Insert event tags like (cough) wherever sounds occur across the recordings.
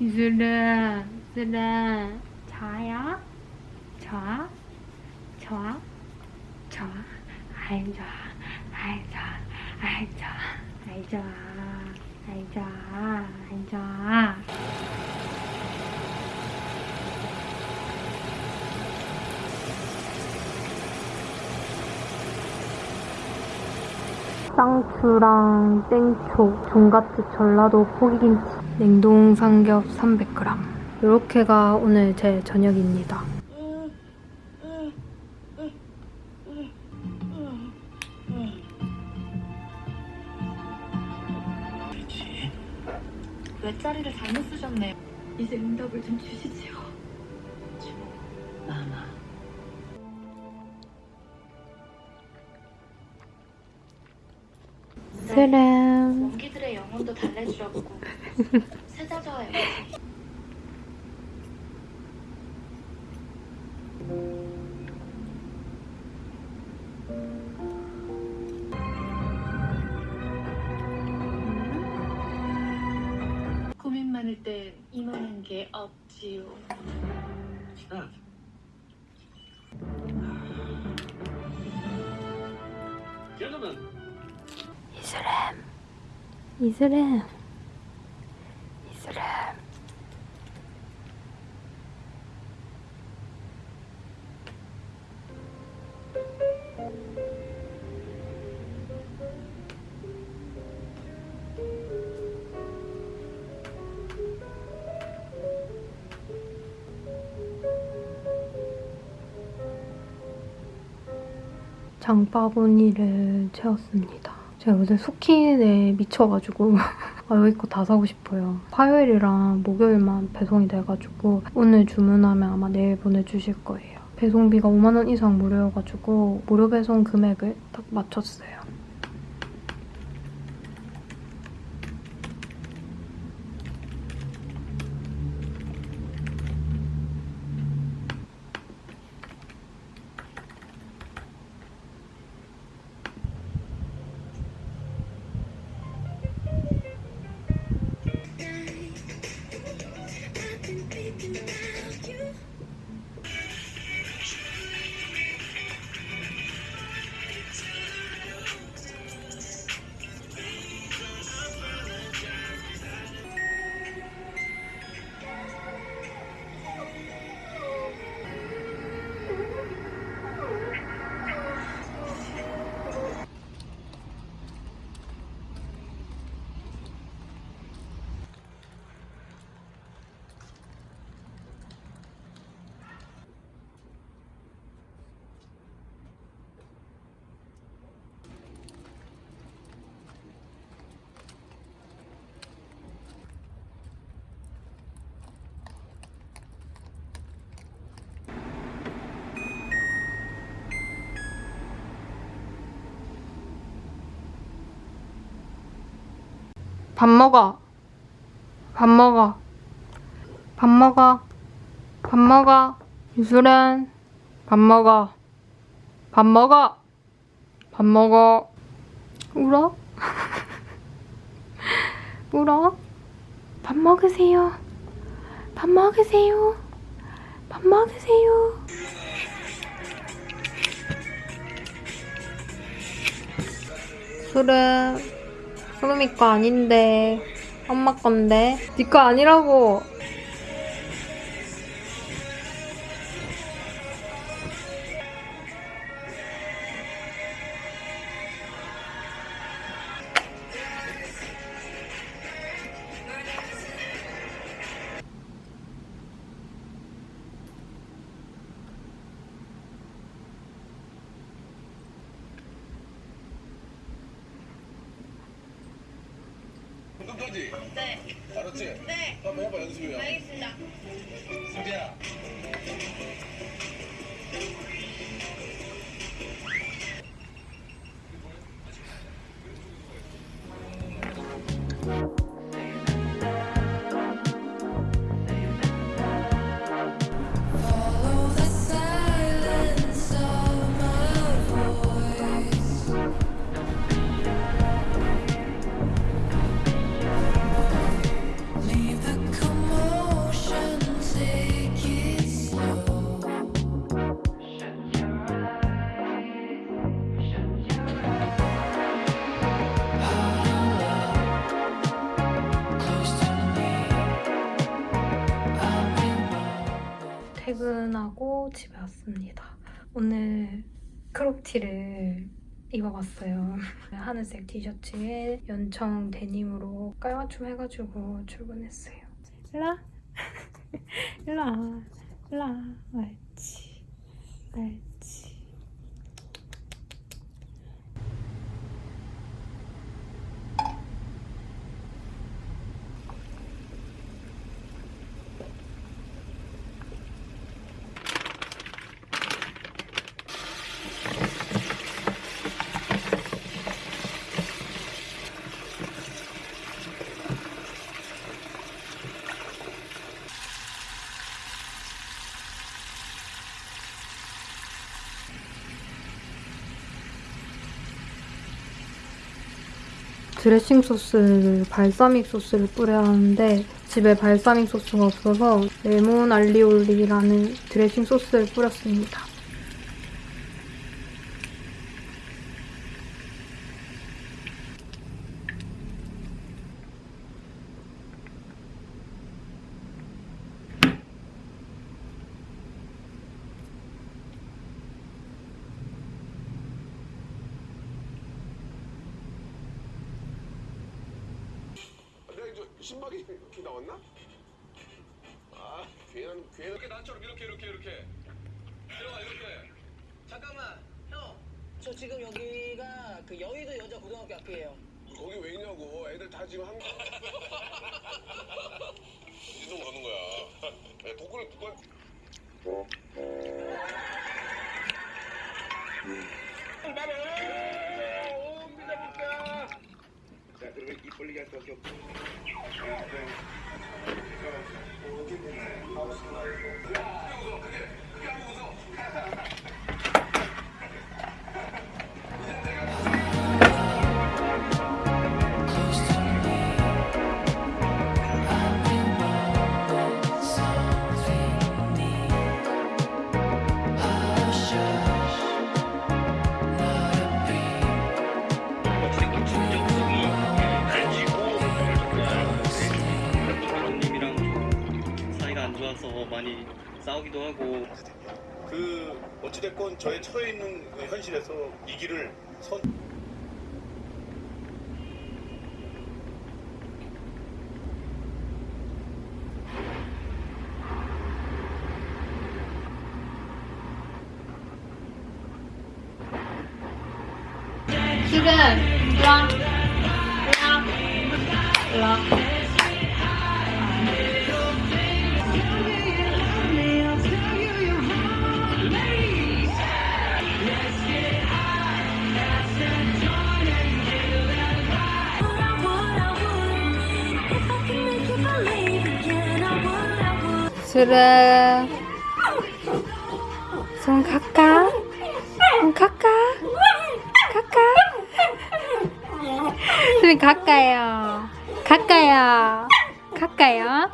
이슬아, 이슬아, 자야? 좋아? 좋아? 좋아? 아이 좋아, 아이 좋아, 아이 좋아, 아이 좋아, 아이 좋아, 아이 좋아. 쌍추랑 땡초, 종갓집 전라도 포기김치, 냉동 삼겹 300g. 이렇게가 오늘 제 저녁입니다. 외자리를 잘못 쓰셨네요. 이제 응답을 좀 주시지요. 마마. 스램. 원기들의 영혼도 달래주려고 세자저의 고민 많을 땐 이만한 게 없지요. Gentlemen, 이슬람. 이슬람. 이슬람. 장바구니를 채웠습니다. 제가 요새 스킨에 미쳐가지고 (laughs) 아, 여기 거 다 사고 싶어요. 화요일이랑 목요일만 배송이 돼가지고 오늘 주문하면 아마 내일 보내주실 거예요. 배송비가 5만 원 이상 무료여가지고 무료 배송 금액을 딱 맞췄어요. 밥 먹어. 밥 먹어. 밥 먹어. 밥 먹어. 유수련. 밥 먹어. 밥 먹어. 밥 먹어. 울어? (laughs) 울어? 밥 먹으세요. 밥 먹으세요. 밥 먹으세요. 술은 소름이 거 아닌데 엄마 건데. 네거 아니라고 끝까지? 네. 알았지? 네. 한번 해봐, 연습이야. 알겠습니다. 수비야. 집에 왔습니다. 오늘 크롭티를 입어봤어요. (laughs) 하늘색 티셔츠에 연청 데님으로 깔맞춤 해가지고 출근했어요. 일라, 일라, 일라, 옳지, 옳지. 드레싱 소스를 발사믹 소스를 뿌려야 하는데 집에 발사믹 소스가 없어서 레몬 알리올리라는 드레싱 소스를 뿌렸습니다. 내가 이제 신박이 이렇게 나왔나? 아, 괜한, 괜한. 이렇게 나처럼 이렇게, 이렇게, 이렇게. 들어가, 이렇게. 잠깐만, 형. 저 지금 여기가 그 여의도 고등학교 앞이에요. 거기 왜 있냐고. 애들 다 지금 한. (laughs) 이동 거는 거야. 야, 도구를 누가. 자, 그러면 입 벌리게 할 수밖에 없고. Close 저의 처해 있는 그 현실에서 이 길을 선 지금 일라, 일 라, 일라. 수르 손 갈까? 손 갈까? 갈까? 수빈 갈까요? 갈까요? 갈까요?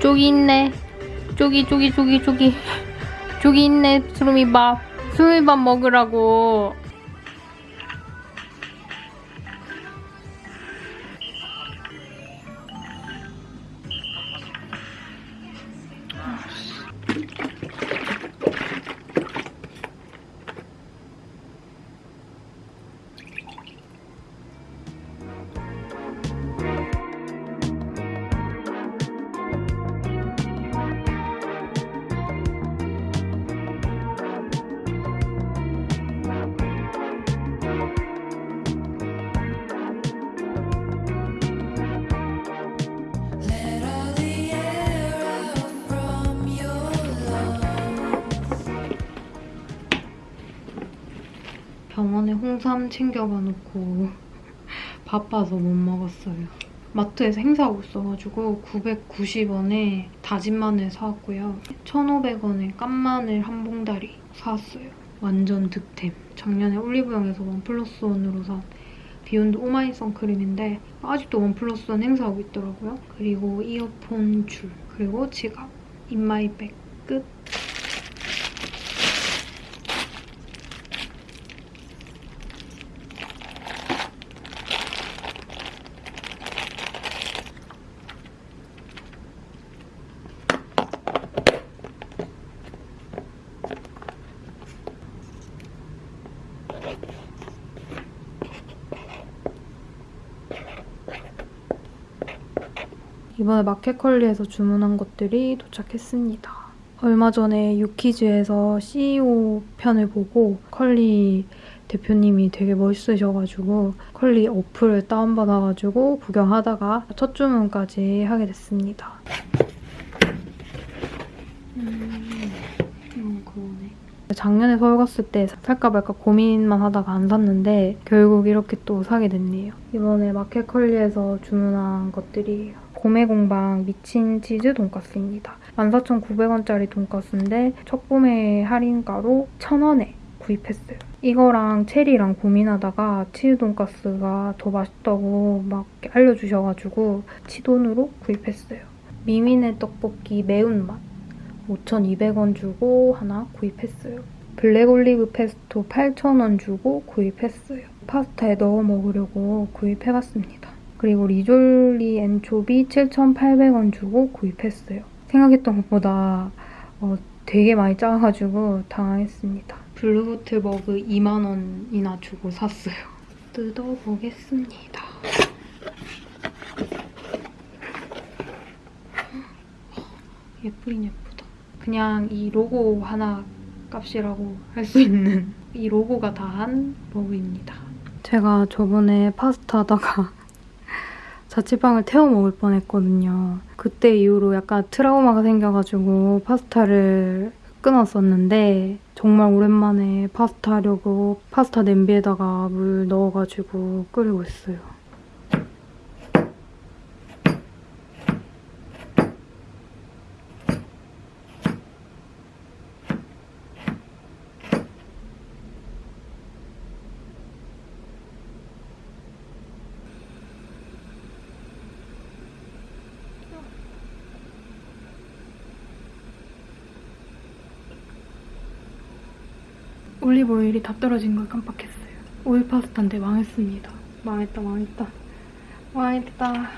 쪽이 있네. 쪽이 쪽이 쪽이 쪽이 (laughs) 쪽이 있네. 수루미 밥. 수루미 밥 먹으라고. 병원에 홍삼 챙겨가 놓고 (laughs) 바빠서 못 먹었어요. 마트에서 행사하고 있어가지고 990원에 다진 마늘 사왔고요. 1,500원에 깐 마늘 한 봉다리 사왔어요. 완전 득템. 작년에 올리브영에서 one plus one으로 산 비욘드 오마이 선크림인데 아직도 one plus one 행사하고 있더라고요. 그리고 이어폰 줄, 그리고 지갑, in my bag 끝. 이번에 마켓컬리에서 주문한 것들이 도착했습니다. 얼마 전에 유키즈에서 CEO 편을 보고 컬리 대표님이 되게 멋있으셔가지고 컬리 어플을 다운받아가지고 구경하다가 첫 주문까지 하게 됐습니다. 음, 음, 그러네. 작년에 서울 갔을 때 살까 말까 고민만 하다가 안 샀는데 결국 이렇게 또 사게 됐네요. 이번에 마켓컬리에서 주문한 것들이 고메 공방 미친 치즈 돈가스입니다. 14,900원짜리 돈가스인데 첫 구매 할인가로 1,000원에 구입했어요. 이거랑 체리랑 고민하다가 치즈 돈가스가 더 맛있다고 막 알려주셔가지고 치돈으로 구입했어요. 미미네 떡볶이 매운맛 5,200원 주고 하나 구입했어요. 블랙 올리브 페스토 8,000원 주고 구입했어요. 파스타에 넣어 먹으려고 구입해봤습니다. 그리고 리졸리 엔초비 7,800원 주고 구입했어요. 생각했던 것보다 어, 되게 많이 작아가지고 당황했습니다. 블루보틀 머그 2만원이나 주고 샀어요. 뜯어보겠습니다. 예쁘긴 예쁘다. 그냥 이 로고 하나 값이라고 할 수 있는 이 로고가 다한 머그입니다. 제가 저번에 파스타 하다가 (laughs) 자취방을 태워 먹을 뻔했거든요. 그때 이후로 약간 트라우마가 생겨가지고 파스타를 끊었었는데 정말 오랜만에 파스타 하려고 파스타 냄비에다가 물 넣어가지고 끓이고 있어요. 올리브 오일이 다 떨어진 걸 깜빡했어요. 오일 파스타인데 망했습니다. 망했다, 망했다. 망했다.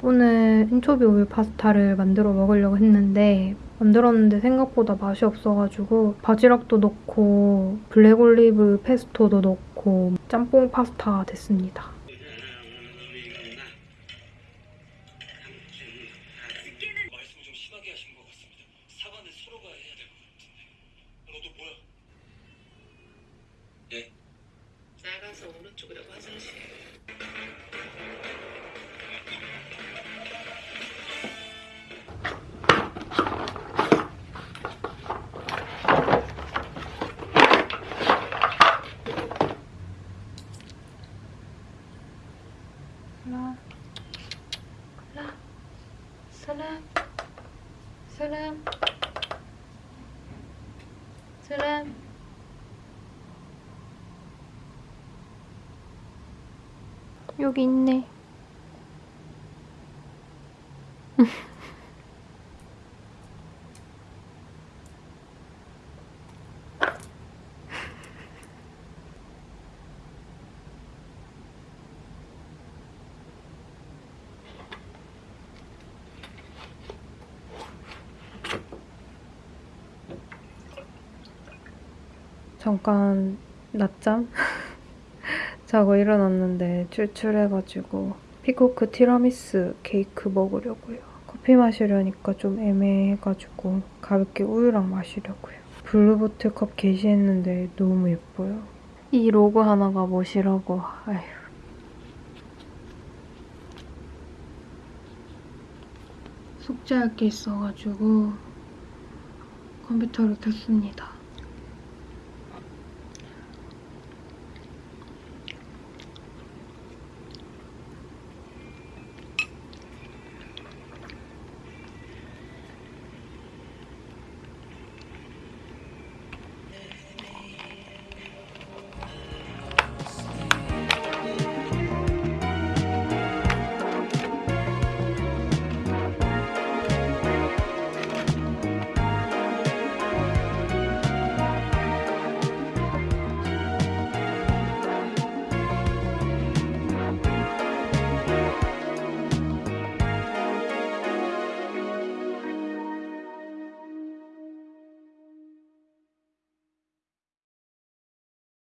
오늘 엔초비 오일 파스타를 만들어 먹으려고 했는데 만들었는데 생각보다 맛이 없어가지고 바지락도 넣고 블랙 올리브 페스토도 넣고 짬뽕 파스타가 됐습니다. 사람 여기 있네 (laughs) 잠깐 낮잠 (laughs) 자고 일어났는데 출출해가지고 피코크 티라미수 케이크 먹으려고요. 커피 마시려니까 좀 애매해가지고 가볍게 우유랑 마시려고요. 블루보틀 컵 개시했는데 너무 예뻐요. 이 로고 하나가 뭐시라고. 아휴. 숙제할 게 있어가지고 컴퓨터를 켰습니다.